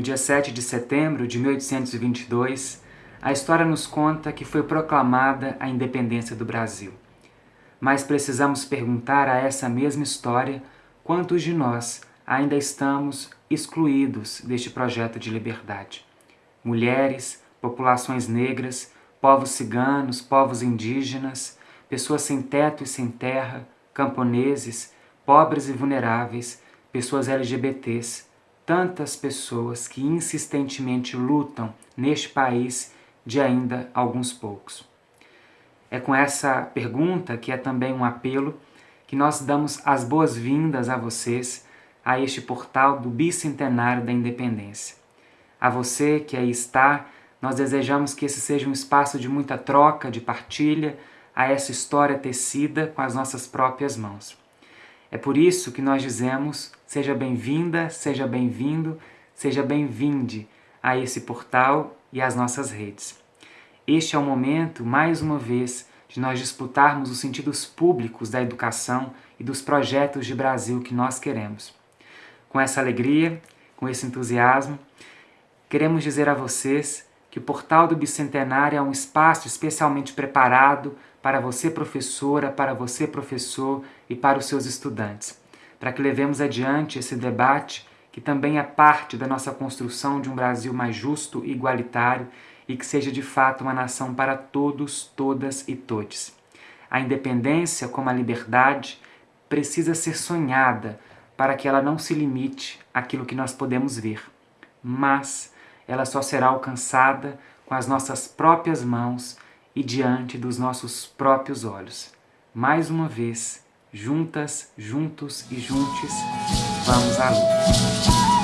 No dia 7 de setembro de 1822, a história nos conta que foi proclamada a independência do Brasil. Mas precisamos perguntar a essa mesma história quantos de nós ainda estamos excluídos deste projeto de liberdade. Mulheres, populações negras, povos ciganos, povos indígenas, pessoas sem teto e sem terra, camponeses, pobres e vulneráveis, pessoas LGBTs, tantas pessoas que insistentemente lutam neste país de ainda alguns poucos. É com essa pergunta, que é também um apelo, que nós damos as boas-vindas a vocês a este portal do Bicentenário da Independência. A você que aí está, nós desejamos que esse seja um espaço de muita troca, de partilha, a essa história tecida com as nossas próprias mãos. É por isso que nós dizemos, seja bem-vinda, seja bem-vindo, seja bem-vinde a esse portal e às nossas redes. Este é o momento, mais uma vez, de nós disputarmos os sentidos públicos da educação e dos projetos de Brasil que nós queremos. Com essa alegria, com esse entusiasmo, queremos dizer a vocês que o Portal do Bicentenário é um espaço especialmente preparado para você professora, para você professor e para os seus estudantes, para que levemos adiante esse debate que também é parte da nossa construção de um Brasil mais justo e igualitário e que seja de fato uma nação para todos, todas e todes. A independência, como a liberdade, precisa ser sonhada para que ela não se limite àquilo que nós podemos ver, mas ela só será alcançada com as nossas próprias mãos e diante dos nossos próprios olhos. Mais uma vez, juntas, juntos e juntes, vamos à luta.